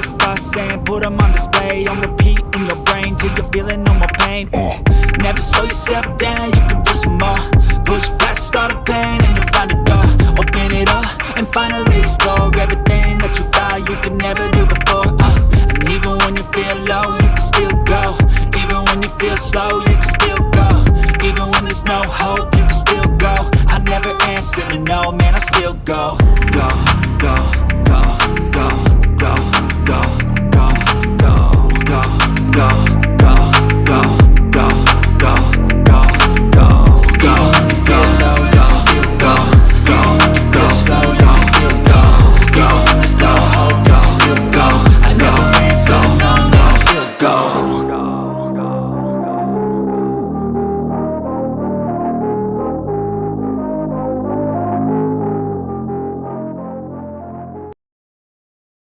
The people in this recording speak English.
Stop by saying. Put them on display, on repeat in your brain Till you're feeling no more pain. Uh. Never slow yourself down, you can do some more. Push past all the pain and you'll find a door. Open it up and finally explore Everything that you thought you could never do before. Uh. And even when you feel low, you can still go. Even when you feel slow, you can still go. Even when there's no hope, you can still go. I never answer to no, man, I still go. Go, go.